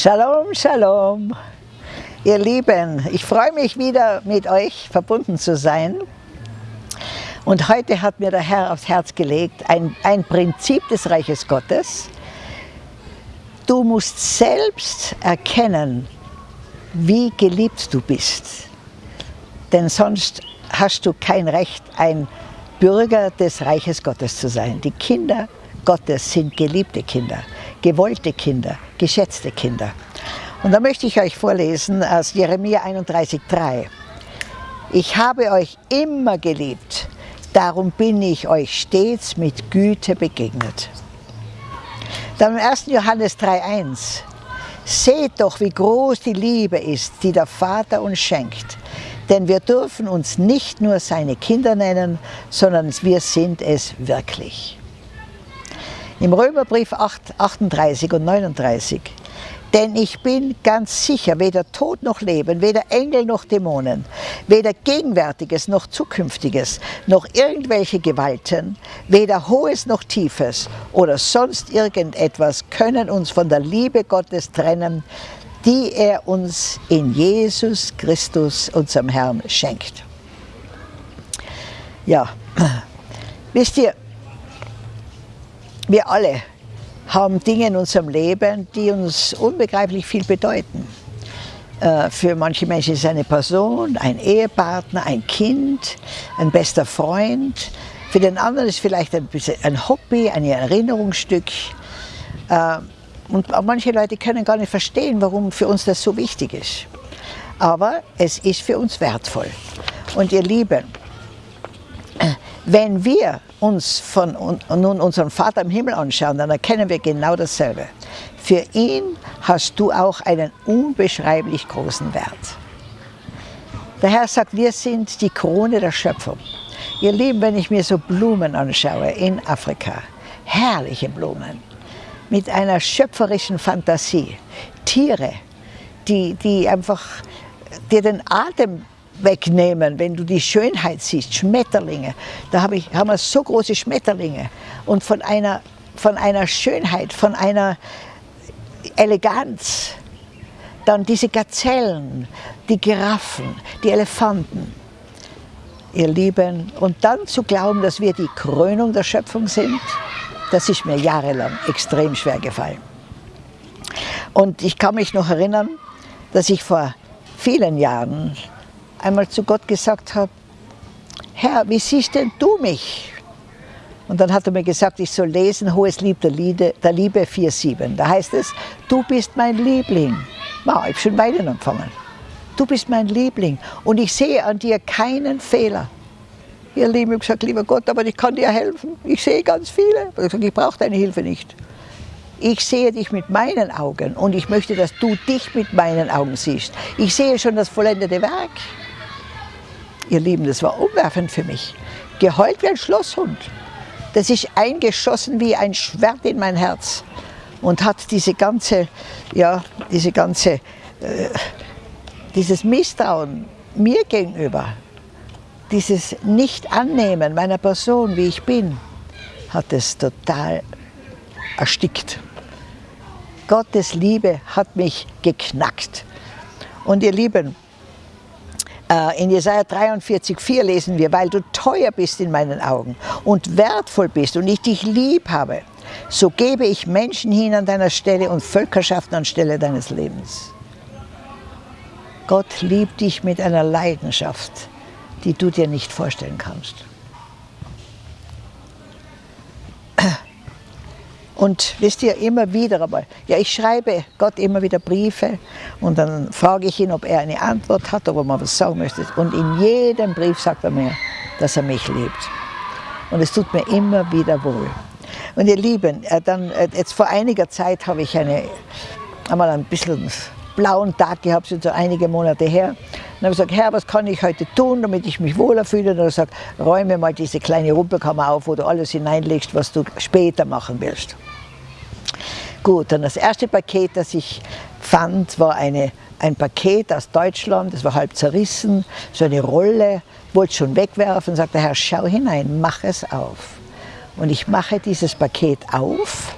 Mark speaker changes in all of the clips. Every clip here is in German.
Speaker 1: Shalom, Shalom. Ihr Lieben, ich freue mich wieder mit euch verbunden zu sein. Und heute hat mir der Herr aufs Herz gelegt, ein, ein Prinzip des Reiches Gottes. Du musst selbst erkennen, wie geliebt du bist. Denn sonst hast du kein Recht, ein Bürger des Reiches Gottes zu sein. Die Kinder Gottes sind geliebte Kinder, gewollte Kinder, geschätzte Kinder. Und da möchte ich euch vorlesen aus Jeremia 31,3. Ich habe euch immer geliebt, darum bin ich euch stets mit Güte begegnet. Dann im 1. Johannes 3,1. Seht doch, wie groß die Liebe ist, die der Vater uns schenkt. Denn wir dürfen uns nicht nur seine Kinder nennen, sondern wir sind es wirklich. Im Römerbrief 8, 38 und 39. Denn ich bin ganz sicher, weder Tod noch Leben, weder Engel noch Dämonen, weder Gegenwärtiges noch Zukünftiges, noch irgendwelche Gewalten, weder Hohes noch Tiefes oder sonst irgendetwas können uns von der Liebe Gottes trennen, die er uns in Jesus Christus, unserem Herrn, schenkt. Ja, wisst ihr, wir alle haben Dinge in unserem Leben, die uns unbegreiflich viel bedeuten. Äh, für manche Menschen ist es eine Person, ein Ehepartner, ein Kind, ein bester Freund. Für den anderen ist es vielleicht ein, ein Hobby, ein Erinnerungsstück. Äh, und manche Leute können gar nicht verstehen, warum für uns das so wichtig ist. Aber es ist für uns wertvoll. Und ihr Lieben, wenn wir uns von nun unseren Vater im Himmel anschauen, dann erkennen wir genau dasselbe. Für ihn hast du auch einen unbeschreiblich großen Wert. Der Herr sagt, wir sind die Krone der Schöpfung. Ihr Lieben, wenn ich mir so Blumen anschaue in Afrika, herrliche Blumen, mit einer schöpferischen Fantasie, Tiere, die, die einfach dir den Atem wegnehmen, wenn du die Schönheit siehst, Schmetterlinge. Da hab ich, haben wir so große Schmetterlinge und von einer, von einer Schönheit, von einer Eleganz. Dann diese Gazellen, die Giraffen, die Elefanten. Ihr Lieben, und dann zu glauben, dass wir die Krönung der Schöpfung sind, das ist mir jahrelang extrem schwer gefallen. Und ich kann mich noch erinnern, dass ich vor vielen Jahren einmal zu Gott gesagt habe, Herr, wie siehst denn du mich? Und dann hat er mir gesagt, ich soll lesen, Hohes Lieb der, Liebe, der Liebe 4,7. Da heißt es, du bist mein Liebling. Wow, ich habe schon Weinen empfangen. Du bist mein Liebling und ich sehe an dir keinen Fehler. Ihr Lieben, ich habe gesagt, lieber Gott, aber ich kann dir helfen. Ich sehe ganz viele. Ich habe gesagt, ich brauche deine Hilfe nicht. Ich sehe dich mit meinen Augen und ich möchte, dass du dich mit meinen Augen siehst. Ich sehe schon das vollendete Werk. Ihr Lieben, das war umwerfend für mich. Geheult wie ein Schlosshund. Das ist eingeschossen wie ein Schwert in mein Herz und hat diese ganze, ja, diese ganze, äh, dieses Misstrauen mir gegenüber, dieses Nicht-Annehmen meiner Person, wie ich bin, hat es total erstickt. Gottes Liebe hat mich geknackt. Und ihr Lieben, in Jesaja 43,4 lesen wir, weil du teuer bist in meinen Augen und wertvoll bist und ich dich lieb habe, so gebe ich Menschen hin an deiner Stelle und Völkerschaften anstelle deines Lebens. Gott liebt dich mit einer Leidenschaft, die du dir nicht vorstellen kannst. Und wisst ihr, immer wieder aber, ja, ich schreibe Gott immer wieder Briefe und dann frage ich ihn, ob er eine Antwort hat, ob er mal was sagen möchte. Und in jedem Brief sagt er mir, dass er mich liebt. Und es tut mir immer wieder wohl. Und ihr Lieben, äh, dann, äh, jetzt vor einiger Zeit habe ich eine, einmal ein bisschen blauen Tag gehabt, so einige Monate her. Und habe ich gesagt, Herr, was kann ich heute tun, damit ich mich wohler fühle? Und er sagt, räume mal diese kleine Rumpelkammer auf, wo du alles hineinlegst, was du später machen willst. Gut, und das erste Paket, das ich fand, war eine, ein Paket aus Deutschland, das war halb zerrissen, so eine Rolle, wollte schon wegwerfen, sagte, Herr, schau hinein, mach es auf. Und ich mache dieses Paket auf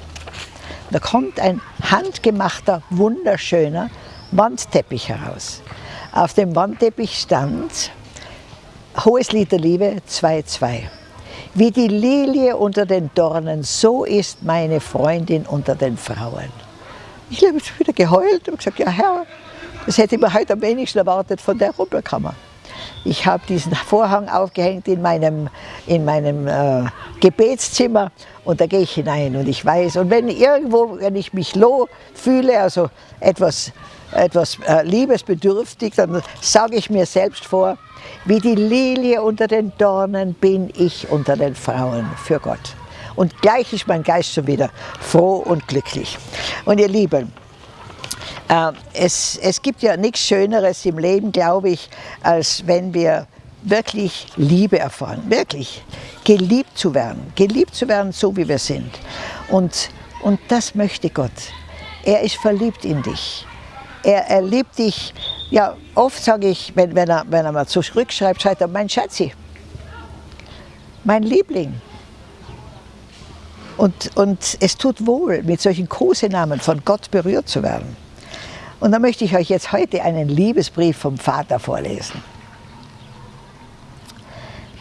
Speaker 1: Da kommt ein handgemachter, wunderschöner Wandteppich heraus. Auf dem Wandteppich stand Hohes Lied der Liebe 2.2. Wie die Lilie unter den Dornen, so ist meine Freundin unter den Frauen. Ich habe wieder geheult und gesagt, ja Herr, das hätte ich mir heute am wenigsten erwartet von der Rumpelkammer. Ich habe diesen Vorhang aufgehängt in meinem, in meinem äh, Gebetszimmer und da gehe ich hinein und ich weiß, und wenn irgendwo, wenn ich mich low fühle, also etwas, etwas äh, liebesbedürftig, dann sage ich mir selbst vor, wie die Lilie unter den Dornen bin ich unter den Frauen für Gott. Und gleich ist mein Geist schon wieder froh und glücklich. Und ihr Lieben, äh, es, es gibt ja nichts Schöneres im Leben, glaube ich, als wenn wir wirklich Liebe erfahren, wirklich geliebt zu werden, geliebt zu werden, so wie wir sind. Und, und das möchte Gott. Er ist verliebt in dich. Er, er liebt dich, ja, oft sage ich, wenn, wenn, er, wenn er mal zurückschreibt, schreibt er, mein Schatzi, mein Liebling. Und, und es tut wohl, mit solchen Kosenamen von Gott berührt zu werden. Und da möchte ich euch jetzt heute einen Liebesbrief vom Vater vorlesen.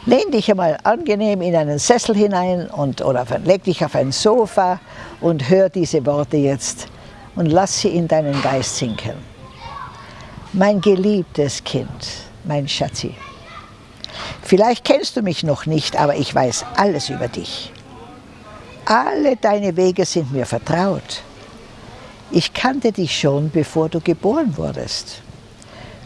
Speaker 1: Lehn dich einmal angenehm in einen Sessel hinein und, oder leg dich auf ein Sofa und hör diese Worte jetzt und lass sie in deinen Geist sinken. Mein geliebtes Kind, mein Schatzi. Vielleicht kennst du mich noch nicht, aber ich weiß alles über dich. Alle deine Wege sind mir vertraut. Ich kannte dich schon, bevor du geboren wurdest.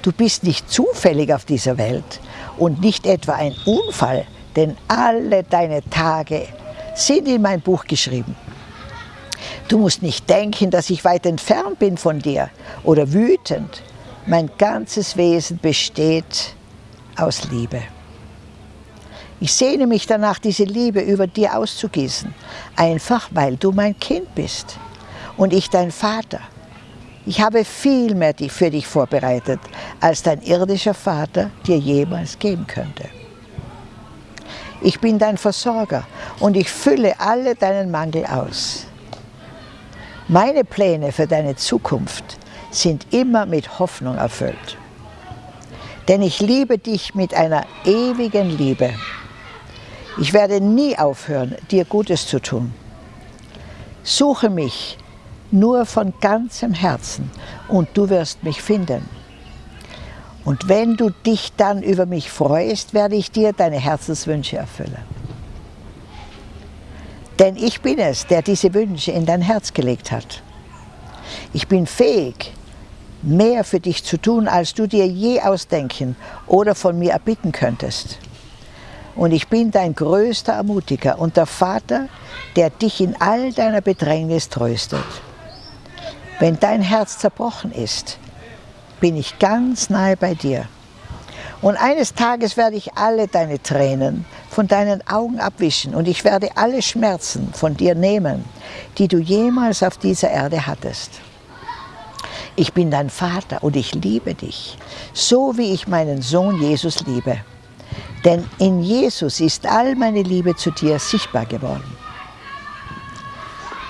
Speaker 1: Du bist nicht zufällig auf dieser Welt und nicht etwa ein Unfall, denn alle deine Tage sind in mein Buch geschrieben. Du musst nicht denken, dass ich weit entfernt bin von dir oder wütend. Mein ganzes Wesen besteht aus Liebe. Ich sehne mich danach, diese Liebe über dir auszugießen, einfach weil du mein Kind bist und ich dein Vater. Ich habe viel mehr für dich vorbereitet, als dein irdischer Vater dir jemals geben könnte. Ich bin dein Versorger und ich fülle alle deinen Mangel aus. Meine Pläne für deine Zukunft sind immer mit Hoffnung erfüllt. Denn ich liebe dich mit einer ewigen Liebe. Ich werde nie aufhören, dir Gutes zu tun. Suche mich nur von ganzem Herzen und du wirst mich finden. Und wenn du dich dann über mich freust, werde ich dir deine Herzenswünsche erfüllen. Denn ich bin es, der diese Wünsche in dein Herz gelegt hat. Ich bin fähig, mehr für dich zu tun, als du dir je ausdenken oder von mir erbitten könntest. Und ich bin dein größter Ermutiger und der Vater, der dich in all deiner Bedrängnis tröstet. Wenn dein Herz zerbrochen ist, bin ich ganz nahe bei dir. Und eines Tages werde ich alle deine Tränen von deinen Augen abwischen und ich werde alle Schmerzen von dir nehmen, die du jemals auf dieser Erde hattest. Ich bin dein Vater und ich liebe dich, so wie ich meinen Sohn Jesus liebe. Denn in Jesus ist all meine Liebe zu dir sichtbar geworden.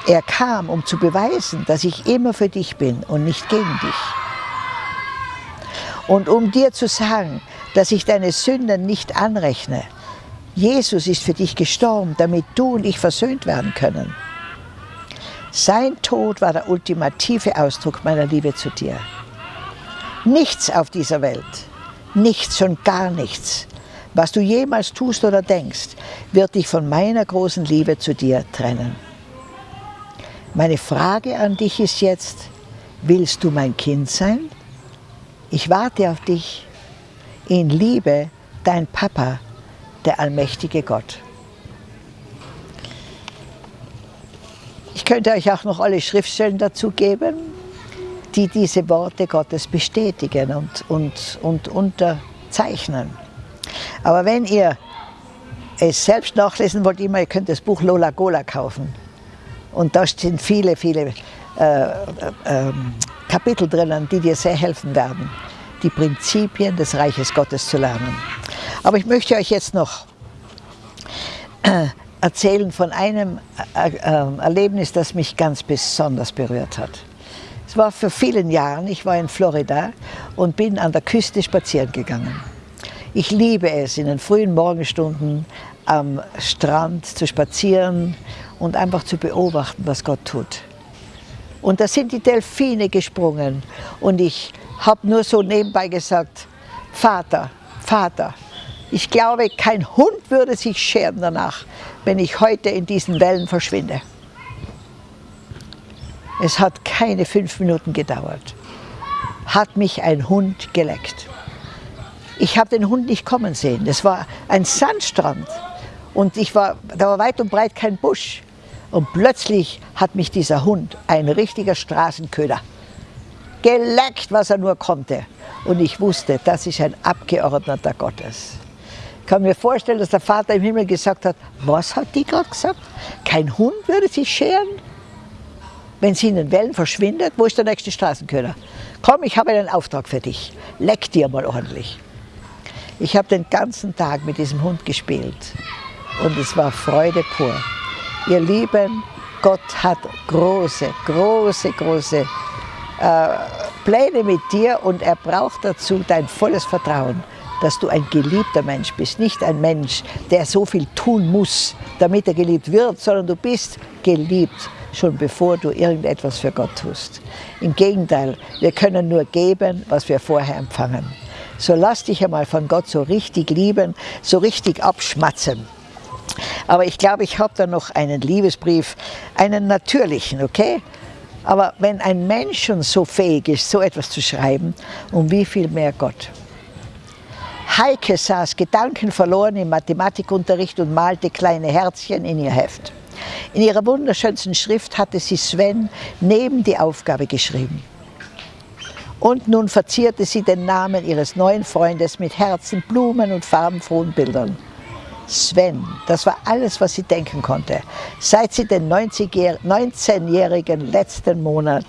Speaker 1: Er kam, um zu beweisen, dass ich immer für dich bin und nicht gegen dich. Und um dir zu sagen, dass ich deine Sünden nicht anrechne. Jesus ist für dich gestorben, damit du und ich versöhnt werden können. Sein Tod war der ultimative Ausdruck meiner Liebe zu dir. Nichts auf dieser Welt, nichts und gar nichts, was du jemals tust oder denkst, wird dich von meiner großen Liebe zu dir trennen. Meine Frage an dich ist jetzt, willst du mein Kind sein? Ich warte auf dich. In Liebe, dein Papa, der allmächtige Gott. Ich könnte euch auch noch alle Schriftstellen dazu geben, die diese Worte Gottes bestätigen und, und, und unterzeichnen. Aber wenn ihr es selbst nachlesen wollt, immer, ihr könnt das Buch Lola Gola kaufen. Und da sind viele, viele äh, äh, Kapitel drinnen, die dir sehr helfen werden, die Prinzipien des Reiches Gottes zu lernen. Aber ich möchte euch jetzt noch äh, erzählen von einem äh, äh, Erlebnis, das mich ganz besonders berührt hat. Es war vor vielen Jahren, ich war in Florida und bin an der Küste spazieren gegangen. Ich liebe es, in den frühen Morgenstunden am Strand zu spazieren und einfach zu beobachten, was Gott tut. Und da sind die Delfine gesprungen und ich habe nur so nebenbei gesagt, Vater, Vater, ich glaube, kein Hund würde sich scheren danach, wenn ich heute in diesen Wellen verschwinde. Es hat keine fünf Minuten gedauert. Hat mich ein Hund geleckt. Ich habe den Hund nicht kommen sehen. Das war ein Sandstrand und ich war, da war weit und breit kein Busch. Und plötzlich hat mich dieser Hund, ein richtiger Straßenköder, geleckt, was er nur konnte. Und ich wusste, das ist ein Abgeordneter Gottes. Ich kann mir vorstellen, dass der Vater im Himmel gesagt hat, was hat die gerade gesagt? Kein Hund würde sich scheren? Wenn sie in den Wellen verschwindet, wo ist der nächste Straßenköder? Komm, ich habe einen Auftrag für dich. Leck dir mal ordentlich. Ich habe den ganzen Tag mit diesem Hund gespielt und es war Freude pur. Ihr Lieben, Gott hat große, große, große äh, Pläne mit dir und er braucht dazu dein volles Vertrauen, dass du ein geliebter Mensch bist. Nicht ein Mensch, der so viel tun muss, damit er geliebt wird, sondern du bist geliebt, schon bevor du irgendetwas für Gott tust. Im Gegenteil, wir können nur geben, was wir vorher empfangen. So lass dich einmal von Gott so richtig lieben, so richtig abschmatzen. Aber ich glaube, ich habe da noch einen Liebesbrief, einen natürlichen, okay? Aber wenn ein Mensch schon so fähig ist, so etwas zu schreiben, um wie viel mehr Gott? Heike saß gedankenverloren im Mathematikunterricht und malte kleine Herzchen in ihr Heft. In ihrer wunderschönsten Schrift hatte sie Sven neben die Aufgabe geschrieben. Und nun verzierte sie den Namen ihres neuen Freundes mit Herzen, Blumen und farbenfrohen Bildern. Sven, das war alles, was sie denken konnte, seit sie den 19-jährigen letzten Monat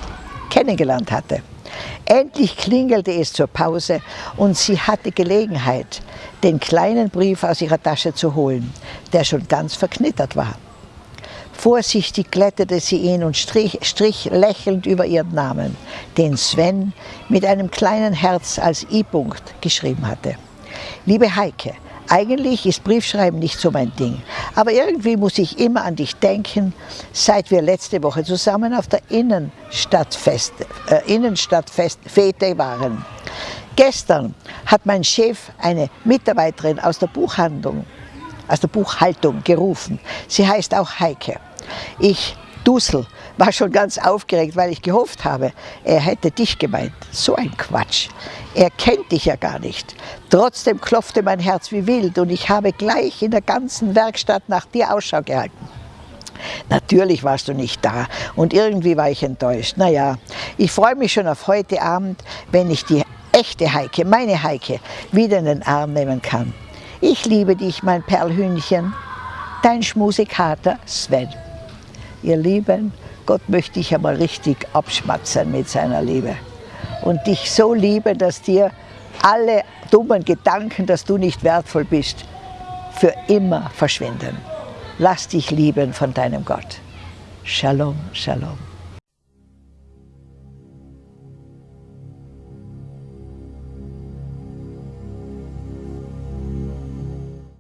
Speaker 1: kennengelernt hatte. Endlich klingelte es zur Pause und sie hatte Gelegenheit, den kleinen Brief aus ihrer Tasche zu holen, der schon ganz verknittert war. Vorsichtig glättete sie ihn und strich, strich lächelnd über ihren Namen, den Sven mit einem kleinen Herz als I-Punkt geschrieben hatte. Liebe Heike, eigentlich ist Briefschreiben nicht so mein Ding, aber irgendwie muss ich immer an dich denken, seit wir letzte Woche zusammen auf der Innenstadtfest, äh, Innenstadtfete waren. Gestern hat mein Chef eine Mitarbeiterin aus der Buchhandlung, aus der Buchhaltung gerufen. Sie heißt auch Heike. Ich, Dussel, war schon ganz aufgeregt, weil ich gehofft habe, er hätte dich gemeint. So ein Quatsch. Er kennt dich ja gar nicht. Trotzdem klopfte mein Herz wie wild und ich habe gleich in der ganzen Werkstatt nach dir Ausschau gehalten. Natürlich warst du nicht da und irgendwie war ich enttäuscht. Naja, ich freue mich schon auf heute Abend, wenn ich die echte Heike, meine Heike, wieder in den Arm nehmen kann. Ich liebe dich, mein Perlhühnchen. Dein Schmusikater Sven. Ihr Lieben, Gott möchte dich einmal richtig abschmatzen mit seiner Liebe und dich so lieben, dass dir alle dummen Gedanken, dass du nicht wertvoll bist, für immer verschwinden. Lass dich lieben von deinem Gott. Shalom, Shalom.